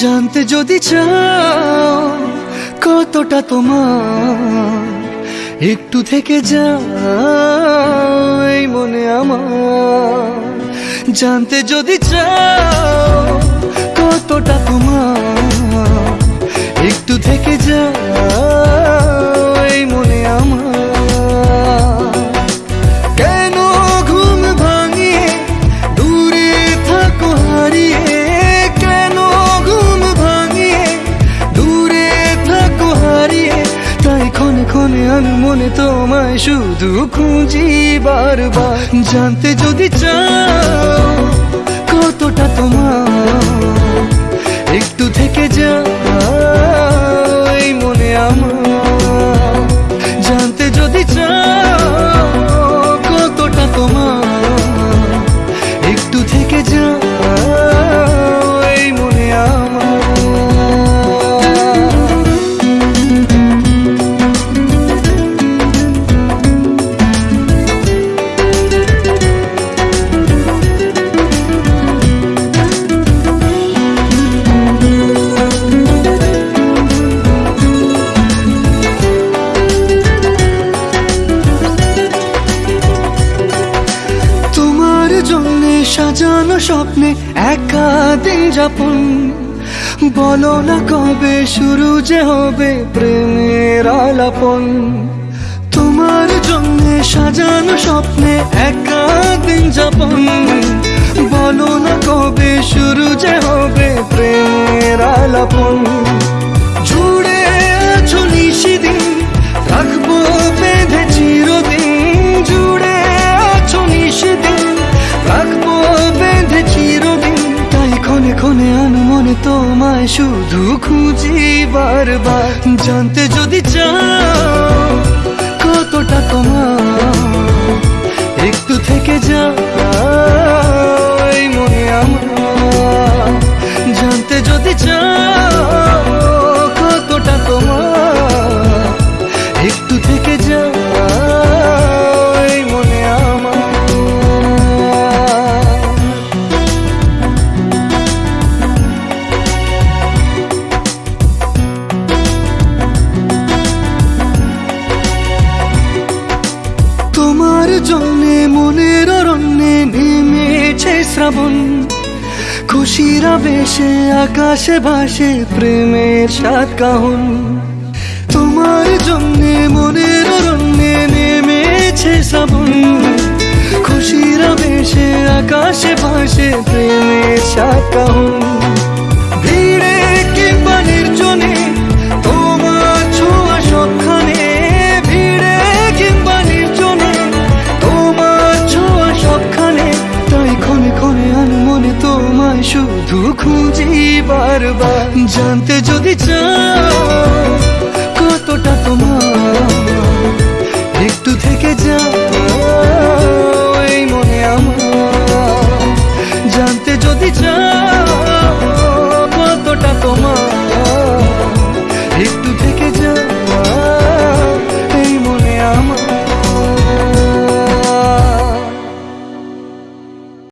জানতে যদি চাও কতটা তোমার, একটু থেকে এই মনে আমার। জানতে যদি চাও কতটা তোমার, একটু থেকে যাই আমি মনে তোমায় শুধু খুঁজি বারবার। জানতে যদি চাও কতটা তোমার, একটু থেকে যা মনে আমার। জানতে যদি চাও সাজানো স্বপ্নে একা দিন যাপন। বলো না কবে শুরু যে হবে প্রেমের আলাপন। তোমার জন্য সাজানো স্বপ্নে একা দিন যাপন। বলো না কবে শুরু যে হবে প্রেমের আলাপন। ক্ষণে আনমনে তোমায় শুধু খুঁজি বারবার। জানতে যদি চাও কতটা তোমার একটু থেকে যাই জন্যে, মনের অরণ্যে নেমেছে শ্রাবণ। খুশিরা বেশে আকাশে ভাসে প্রেমের সাত কাহন। তোমার জন্যে, মনের অরণ্যে নেমেছে শ্রাবণ। খুশিরা বেশে আকাশে ভাসে প্রেমের সাত কাহন। খুঁজি বারবার, জানতে যদি চাও কতটা তোমার, একটু থেকে যাও এই মনে আমার, জানতে যদি চাও